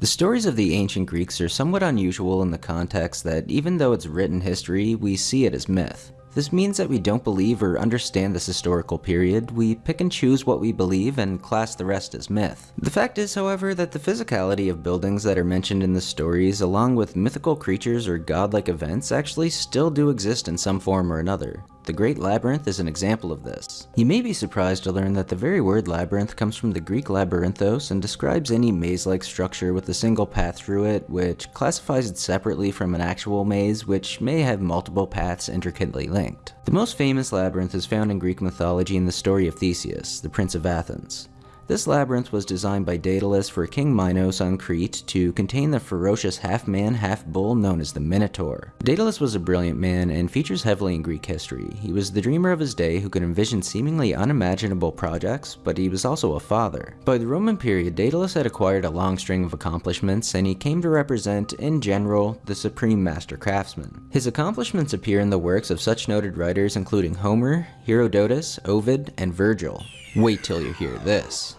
The stories of the ancient Greeks are somewhat unusual in the context that even though it's written history, we see it as myth. This means that we don't believe or understand this historical period, we pick and choose what we believe and class the rest as myth. The fact is, however, that the physicality of buildings that are mentioned in the stories, along with mythical creatures or godlike events, actually still do exist in some form or another. The Great Labyrinth is an example of this. You may be surprised to learn that the very word labyrinth comes from the Greek labyrinthos and describes any maze-like structure with a single path through it, which classifies it separately from an actual maze, which may have multiple paths intricately linked. The most famous labyrinth is found in Greek mythology in the story of Theseus, the Prince of Athens. This labyrinth was designed by Daedalus for King Minos on Crete to contain the ferocious half-man, half-bull known as the Minotaur. Daedalus was a brilliant man and features heavily in Greek history. He was the dreamer of his day who could envision seemingly unimaginable projects, but he was also a father. By the Roman period, Daedalus had acquired a long string of accomplishments, and he came to represent, in general, the supreme master craftsman. His accomplishments appear in the works of such noted writers including Homer, Herodotus, Ovid, and Virgil. Wait till you hear this.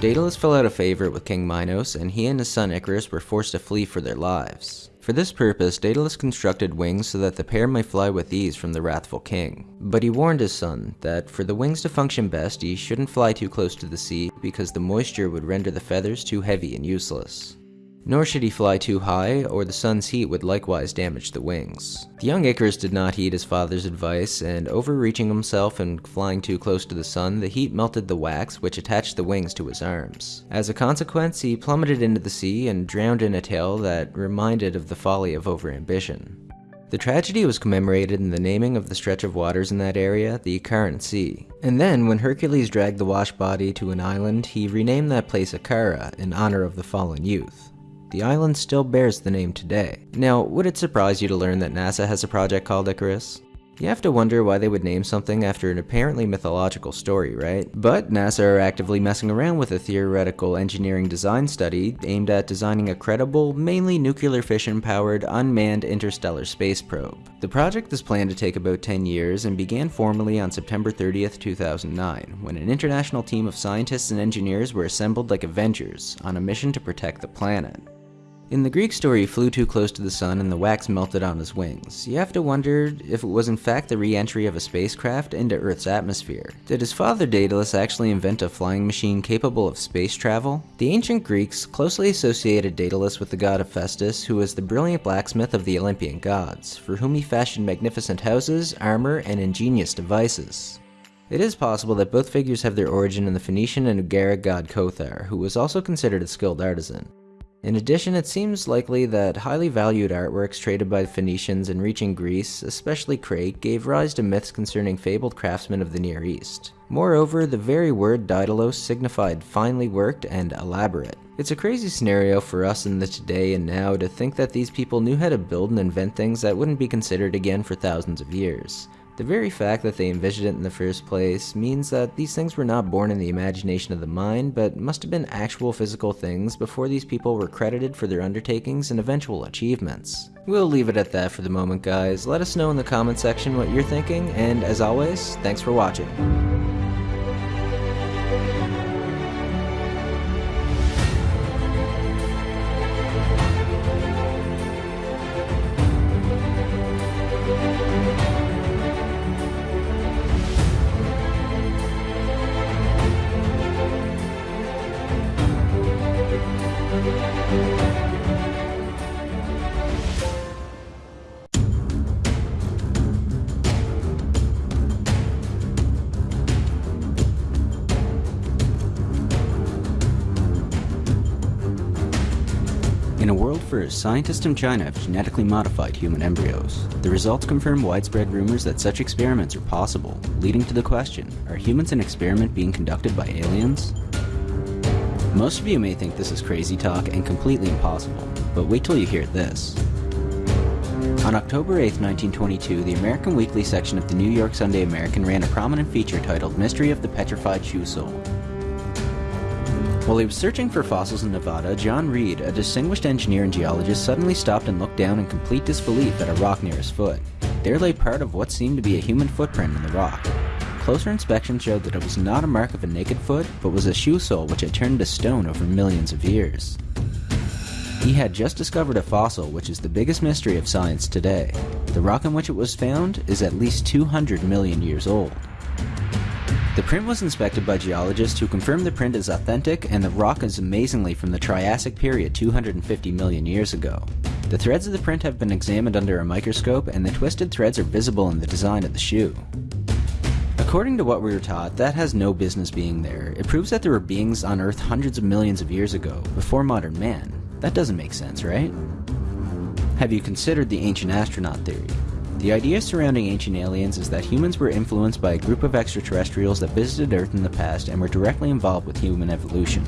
Daedalus fell out of favor with King Minos, and he and his son Icarus were forced to flee for their lives. For this purpose, Daedalus constructed wings so that the pair might fly with ease from the wrathful king. But he warned his son that for the wings to function best, he shouldn't fly too close to the sea because the moisture would render the feathers too heavy and useless. Nor should he fly too high, or the sun's heat would likewise damage the wings. The young Icarus did not heed his father's advice, and overreaching himself and flying too close to the sun, the heat melted the wax which attached the wings to his arms. As a consequence, he plummeted into the sea and drowned in a tale that reminded of the folly of overambition. The tragedy was commemorated in the naming of the stretch of waters in that area, the Icarian Sea. And then, when Hercules dragged the washed body to an island, he renamed that place Icaria in honor of the fallen youth. The island still bears the name today. Now, would it surprise you to learn that NASA has a project called Icarus? You have to wonder why they would name something after an apparently mythological story, right? But NASA are actively messing around with a theoretical engineering design study aimed at designing a credible, mainly nuclear fission powered, unmanned interstellar space probe. The project is planned to take about 10 years and began formally on September 30th, 2009, when an international team of scientists and engineers were assembled like Avengers on a mission to protect the planet. In the Greek story, he flew too close to the sun and the wax melted on his wings. You have to wonder if it was in fact the re-entry of a spacecraft into Earth's atmosphere. Did his father Daedalus actually invent a flying machine capable of space travel? The ancient Greeks closely associated Daedalus with the god Hephaestus, who was the brilliant blacksmith of the Olympian gods, for whom he fashioned magnificent houses, armor, and ingenious devices. It is possible that both figures have their origin in the Phoenician and Ugaritic god Kothar, who was also considered a skilled artisan. In addition, it seems likely that highly valued artworks traded by the Phoenicians and reaching Greece, especially Crete, gave rise to myths concerning fabled craftsmen of the Near East. Moreover, the very word Daedalus signified finely worked and elaborate. It's a crazy scenario for us in the today and now to think that these people knew how to build and invent things that wouldn't be considered again for thousands of years. The very fact that they envisioned it in the first place means that these things were not born in the imagination of the mind, but must have been actual physical things before these people were credited for their undertakings and eventual achievements. We'll leave it at that for the moment guys, let us know in the comment section what you're thinking, and as always, thanks for watching. In a world first, scientists in China have genetically modified human embryos. The results confirm widespread rumors that such experiments are possible, leading to the question, are humans an experiment being conducted by aliens? Most of you may think this is crazy talk and completely impossible, but wait till you hear this. On October 8, 1922, the American Weekly section of the New York Sunday American ran a prominent feature titled Mystery of the Petrified Shoe Sole. While he was searching for fossils in Nevada, John Reed, a distinguished engineer and geologist, suddenly stopped and looked down in complete disbelief at a rock near his foot. There lay part of what seemed to be a human footprint in the rock. Closer inspection showed that it was not a mark of a naked foot, but was a shoe sole which had turned to stone over millions of years. He had just discovered a fossil, which is the biggest mystery of science today. The rock in which it was found is at least 200 million years old. The print was inspected by geologists who confirmed the print is authentic and the rock is amazingly from the Triassic period 250 million years ago. The threads of the print have been examined under a microscope and the twisted threads are visible in the design of the shoe. According to what we were taught, that has no business being there. It proves that there were beings on Earth hundreds of millions of years ago, before modern man. That doesn't make sense, right? Have you considered the ancient astronaut theory? The idea surrounding ancient aliens is that humans were influenced by a group of extraterrestrials that visited Earth in the past and were directly involved with human evolution.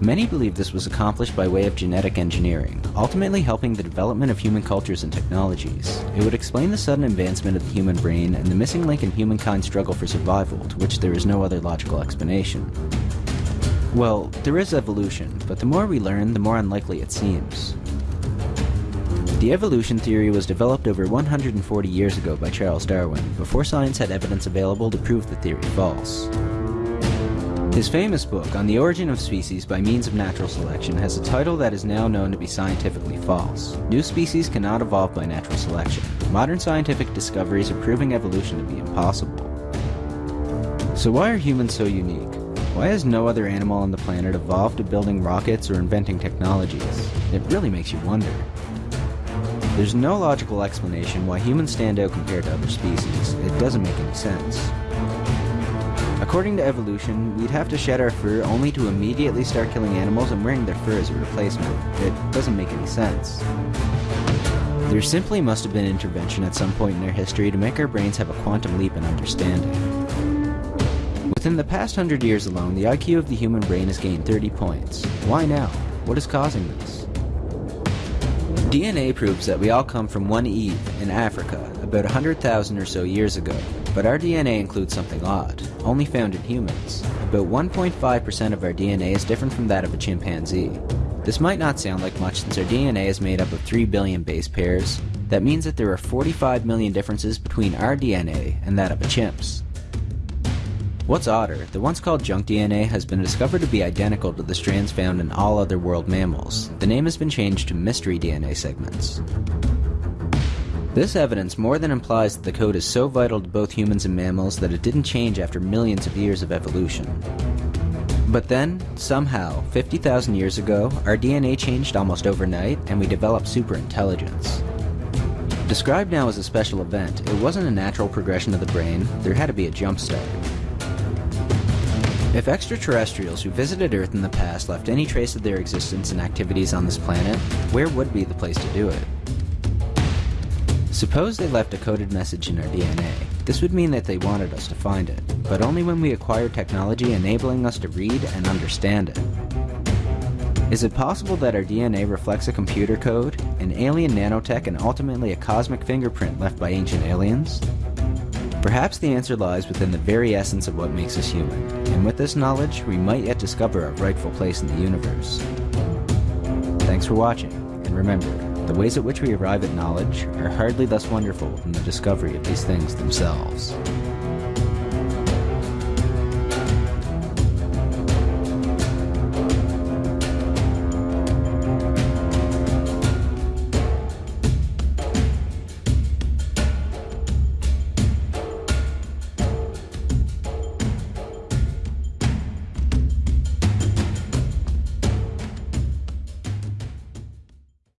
Many believe this was accomplished by way of genetic engineering, ultimately helping the development of human cultures and technologies. It would explain the sudden advancement of the human brain and the missing link in humankind's struggle for survival, to which there is no other logical explanation. Well, there is evolution, but the more we learn, the more unlikely it seems. The evolution theory was developed over 140 years ago by Charles Darwin, before science had evidence available to prove the theory false. His famous book, On the Origin of Species by Means of Natural Selection, has a title that is now known to be scientifically false. New species cannot evolve by natural selection. Modern scientific discoveries are proving evolution to be impossible. So why are humans so unique? Why has no other animal on the planet evolved to building rockets or inventing technologies? It really makes you wonder. There's no logical explanation why humans stand out compared to other species. It doesn't make any sense. According to evolution, we'd have to shed our fur only to immediately start killing animals and wearing their fur as a replacement. It doesn't make any sense. There simply must have been intervention at some point in our history to make our brains have a quantum leap in understanding. Within the past hundred years alone, the IQ of the human brain has gained 30 points. Why now? What is causing this? DNA proves that we all come from one Eve in Africa about 100,000 or so years ago, but our DNA includes something odd, only found in humans. About 1.5% of our DNA is different from that of a chimpanzee. This might not sound like much since our DNA is made up of 3 billion base pairs. That means that there are 45 million differences between our DNA and that of a chimp's. What's odder, the once called junk DNA has been discovered to be identical to the strands found in all other world mammals. The name has been changed to mystery DNA segments. This evidence more than implies that the code is so vital to both humans and mammals that it didn't change after millions of years of evolution. But then, somehow, 50,000 years ago, our DNA changed almost overnight and we developed superintelligence. Described now as a special event, it wasn't a natural progression of the brain, there had to be a jumpstart. If extraterrestrials who visited Earth in the past left any trace of their existence and activities on this planet, where would be the place to do it? Suppose they left a coded message in our DNA. This would mean that they wanted us to find it, but only when we acquire technology enabling us to read and understand it. Is it possible that our DNA reflects a computer code, an alien nanotech, and ultimately a cosmic fingerprint left by ancient aliens? Perhaps the answer lies within the very essence of what makes us human, and with this knowledge, we might yet discover our rightful place in the universe. Thanks for watching, and remember, the ways at which we arrive at knowledge are hardly less wonderful than the discovery of these things themselves.